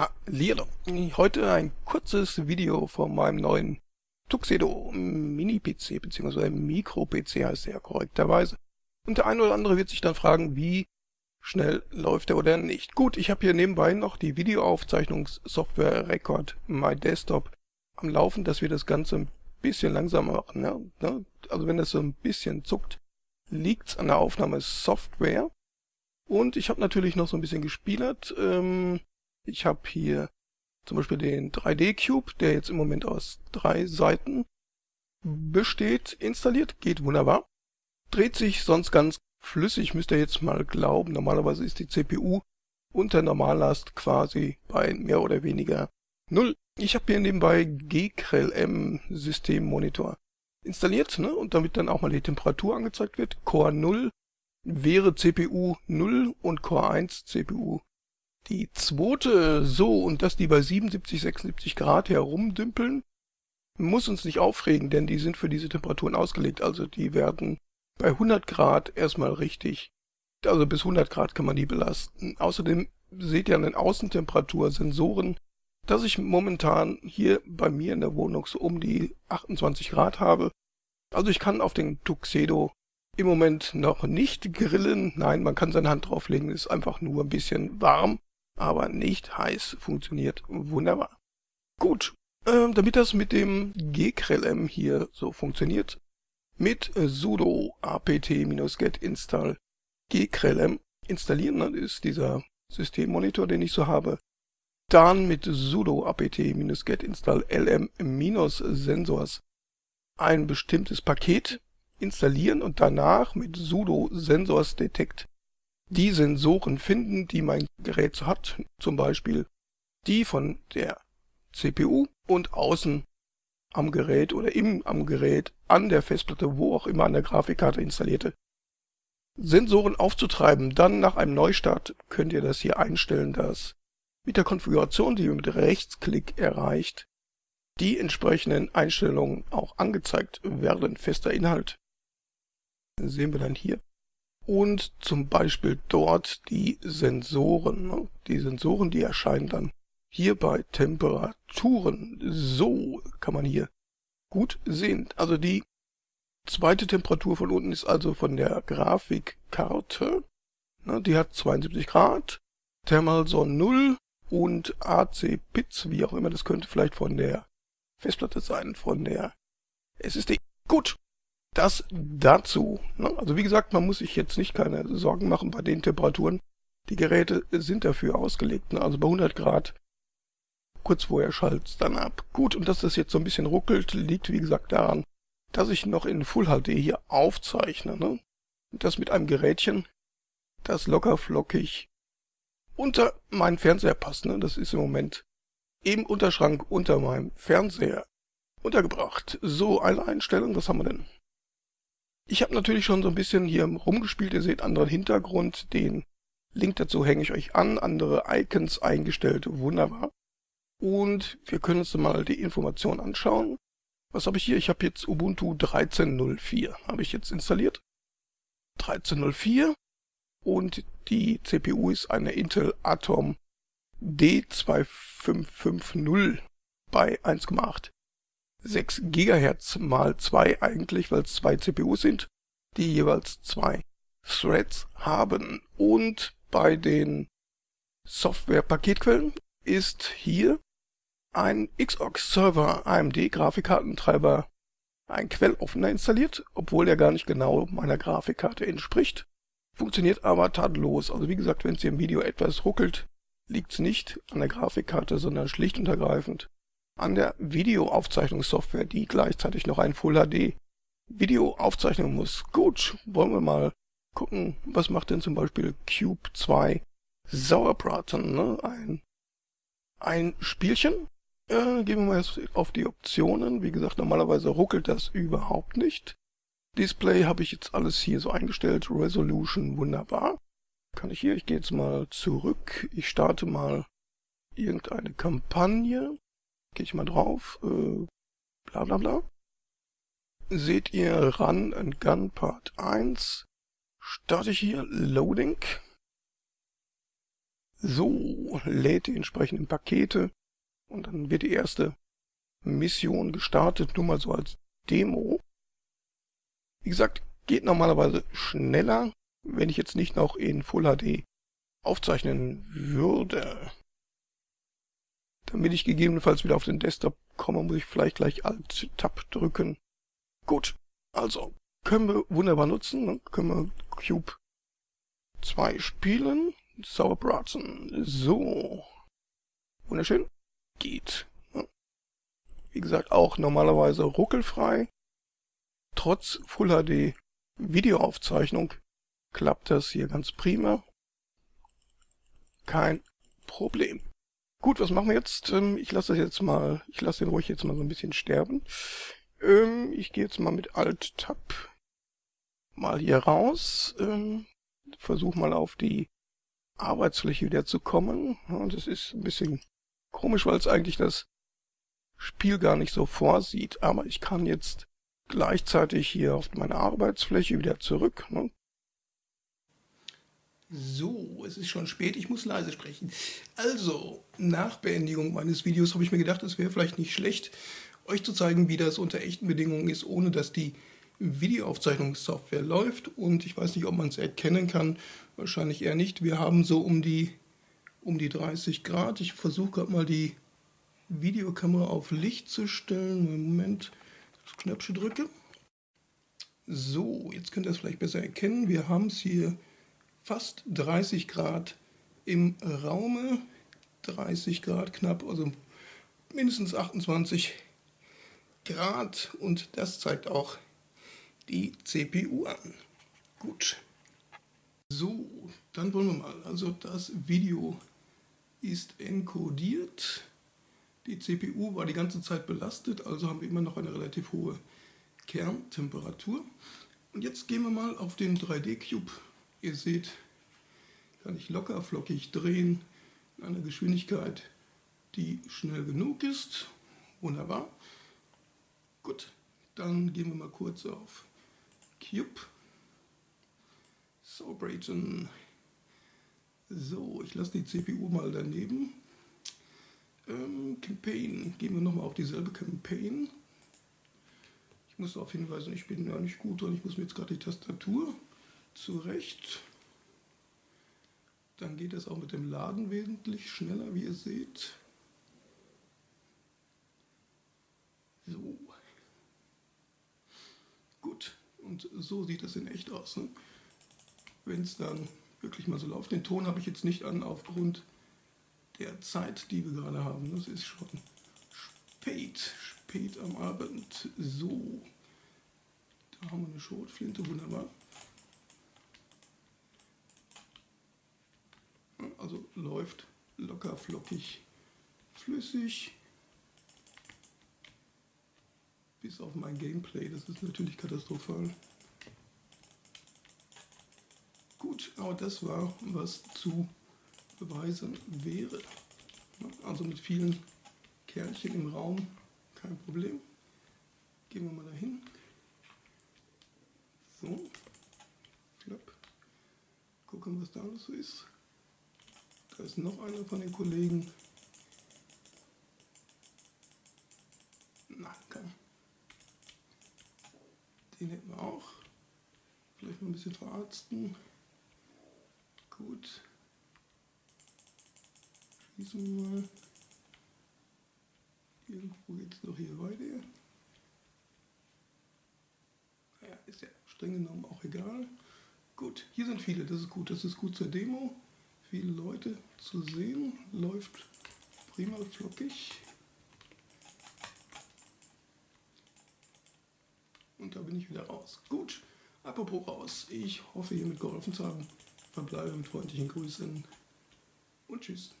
Hallihallo. Heute ein kurzes Video von meinem neuen Tuxedo Mini-PC, beziehungsweise Mikro-PC heißt er korrekterweise. Und der eine oder andere wird sich dann fragen, wie schnell läuft er oder nicht. Gut, ich habe hier nebenbei noch die Videoaufzeichnungssoftware Record My Desktop am Laufen, dass wir das Ganze ein bisschen langsamer machen. Ja? Ne? Also wenn das so ein bisschen zuckt, liegt's an der Aufnahmesoftware. Und ich habe natürlich noch so ein bisschen gespielert. Ähm, ich habe hier zum Beispiel den 3D-Cube, der jetzt im Moment aus drei Seiten besteht, installiert. Geht wunderbar. Dreht sich sonst ganz flüssig, müsst ihr jetzt mal glauben. Normalerweise ist die CPU unter Normallast quasi bei mehr oder weniger null. Ich habe hier nebenbei GCrel-M Systemmonitor installiert ne? und damit dann auch mal die Temperatur angezeigt wird. Core 0 wäre CPU 0 und Core 1 CPU die zweite, so, und dass die bei 77, 76 Grad herumdümpeln, muss uns nicht aufregen, denn die sind für diese Temperaturen ausgelegt. Also die werden bei 100 Grad erstmal richtig, also bis 100 Grad kann man die belasten. Außerdem seht ihr an den Außentemperatursensoren, dass ich momentan hier bei mir in der Wohnung so um die 28 Grad habe. Also ich kann auf den Tuxedo im Moment noch nicht grillen. Nein, man kann seine Hand drauflegen, ist einfach nur ein bisschen warm aber nicht heiß. Funktioniert wunderbar. Gut, äh, damit das mit dem gkrlm hier so funktioniert, mit sudo apt-get install gkrlm installieren, dann ist dieser Systemmonitor, den ich so habe, dann mit sudo apt-get install lm-sensors ein bestimmtes Paket installieren und danach mit sudo sensors detect die Sensoren finden, die mein Gerät hat, zum Beispiel die von der CPU und außen am Gerät oder im am Gerät, an der Festplatte, wo auch immer an der Grafikkarte installierte, Sensoren aufzutreiben. Dann nach einem Neustart könnt ihr das hier einstellen, dass mit der Konfiguration, die ihr mit Rechtsklick erreicht, die entsprechenden Einstellungen auch angezeigt werden. Fester Inhalt sehen wir dann hier und zum Beispiel dort die Sensoren. Ne? Die Sensoren, die erscheinen dann hier bei Temperaturen. So kann man hier gut sehen. Also die zweite Temperatur von unten ist also von der Grafikkarte. Ne? Die hat 72 Grad. Thermalson 0 und AC Pitz, wie auch immer, das könnte vielleicht von der Festplatte sein, von der SSD. Gut, das dazu. Ne? Also wie gesagt, man muss sich jetzt nicht keine Sorgen machen bei den Temperaturen. Die Geräte sind dafür ausgelegt. Ne? Also bei 100 Grad kurz vorher schaltet es dann ab. Gut, und dass das jetzt so ein bisschen ruckelt, liegt wie gesagt daran, dass ich noch in Full HD hier aufzeichne. Ne? Und das mit einem Gerätchen, das locker flockig unter meinen Fernseher passt. Ne? Das ist im Moment im Unterschrank unter meinem Fernseher untergebracht. So, eine Einstellung, was haben wir denn? Ich habe natürlich schon so ein bisschen hier rumgespielt. Ihr seht anderen Hintergrund. Den Link dazu hänge ich euch an. Andere Icons eingestellt. Wunderbar. Und wir können uns mal die Information anschauen. Was habe ich hier? Ich habe jetzt Ubuntu 13.04. Habe ich jetzt installiert. 13.04. Und die CPU ist eine Intel Atom D2550 bei 1,8 6 GHz mal 2 eigentlich, weil es zwei CPUs sind, die jeweils zwei Threads haben. Und bei den Software-Paketquellen ist hier ein XOX-Server AMD Grafikkartentreiber ein Quelloffener installiert, obwohl der gar nicht genau meiner Grafikkarte entspricht. Funktioniert aber tadellos. Also wie gesagt, wenn es hier im Video etwas ruckelt, liegt es nicht an der Grafikkarte, sondern schlicht und ergreifend an der Videoaufzeichnungssoftware, die gleichzeitig noch ein Full HD Video aufzeichnen muss. Gut, wollen wir mal gucken, was macht denn zum Beispiel Cube 2 Sauerbraten, ne? Ein, ein Spielchen. Äh, gehen wir mal jetzt auf die Optionen. Wie gesagt, normalerweise ruckelt das überhaupt nicht. Display habe ich jetzt alles hier so eingestellt. Resolution wunderbar. Kann ich hier, ich gehe jetzt mal zurück. Ich starte mal irgendeine Kampagne. Gehe ich mal drauf. Äh, bla bla bla. Seht ihr Run and Gun Part 1. Starte ich hier. Loading. So, lädt die entsprechenden Pakete und dann wird die erste Mission gestartet, nur mal so als Demo. Wie gesagt, geht normalerweise schneller, wenn ich jetzt nicht noch in Full HD aufzeichnen würde. Damit ich gegebenenfalls wieder auf den Desktop komme, muss ich vielleicht gleich Alt-Tab drücken. Gut, also können wir wunderbar nutzen. Dann können wir Cube 2 spielen. Sauerbraten. So. Wunderschön. Geht. Wie gesagt, auch normalerweise ruckelfrei. Trotz Full HD Videoaufzeichnung klappt das hier ganz prima. Kein Problem. Gut, was machen wir jetzt? Ähm, ich lasse das jetzt mal, ich lasse den ruhig jetzt mal so ein bisschen sterben. Ähm, ich gehe jetzt mal mit Alt-Tab mal hier raus. Ähm, Versuche mal auf die Arbeitsfläche wieder zu kommen. das ist ein bisschen komisch, weil es eigentlich das Spiel gar nicht so vorsieht. Aber ich kann jetzt gleichzeitig hier auf meine Arbeitsfläche wieder zurück. Ne? So, es ist schon spät, ich muss leise sprechen. Also, nach Beendigung meines Videos habe ich mir gedacht, es wäre vielleicht nicht schlecht, euch zu zeigen, wie das unter echten Bedingungen ist, ohne dass die Videoaufzeichnungssoftware läuft. Und ich weiß nicht, ob man es erkennen kann, wahrscheinlich eher nicht. Wir haben so um die, um die 30 Grad. Ich versuche gerade mal die Videokamera auf Licht zu stellen. Moment, das Knöpfchen drücke. So, jetzt könnt ihr es vielleicht besser erkennen. Wir haben es hier fast 30 Grad im Raume. 30 Grad knapp, also mindestens 28 Grad. Und das zeigt auch die CPU an. Gut. So, dann wollen wir mal. Also das Video ist encodiert. Die CPU war die ganze Zeit belastet, also haben wir immer noch eine relativ hohe Kerntemperatur. Und jetzt gehen wir mal auf den 3D-Cube. Ihr seht, kann ich locker flockig drehen in einer Geschwindigkeit, die schnell genug ist. Wunderbar. Gut, dann gehen wir mal kurz auf Cube. So, Brayton. So, ich lasse die CPU mal daneben. Ähm, Campaign. Gehen wir nochmal auf dieselbe Campaign. Ich muss darauf hinweisen, ich bin ja nicht gut und ich muss mir jetzt gerade die Tastatur zurecht. Dann geht es auch mit dem Laden wesentlich schneller, wie ihr seht. So. Gut, und so sieht das in echt aus. Ne? Wenn es dann wirklich mal so läuft. Den Ton habe ich jetzt nicht an aufgrund der Zeit, die wir gerade haben. Das ist schon spät, spät am Abend. So, da haben wir eine Schrotflinte, wunderbar. Also läuft locker flockig flüssig. Bis auf mein Gameplay, das ist natürlich katastrophal. Gut, aber das war, was zu beweisen wäre. Also mit vielen Kerlchen im Raum kein Problem. Gehen wir mal dahin. So, Flap. Gucken, was da alles so ist. Da ist noch einer von den Kollegen. Na, komm. Den hätten wir auch. Vielleicht mal ein bisschen verarzten. Gut. Schließen wir mal. Irgendwo geht es noch hier weiter. Naja, ist ja streng genommen auch egal. Gut, hier sind viele, das ist gut. Das ist gut zur Demo viele Leute zu sehen. Läuft prima flockig. Und da bin ich wieder raus. Gut, apropos raus. Ich hoffe, hiermit geholfen zu haben. Verbleibe mit freundlichen Grüßen und tschüss.